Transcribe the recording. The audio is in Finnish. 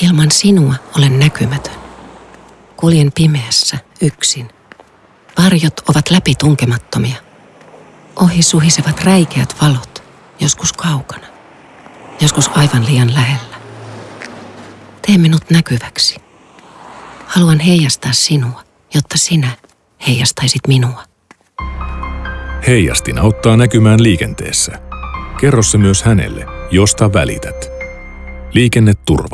Ilman sinua olen näkymätön. Kuljen pimeässä, yksin. Varjot ovat läpitunkemattomia. Ohi suhisevat räikeät valot, joskus kaukana, joskus aivan liian lähellä. Tee minut näkyväksi. Haluan heijastaa sinua, jotta sinä heijastaisit minua. Heijastin auttaa näkymään liikenteessä. Kerro se myös hänelle, josta välität. Liikenneturva.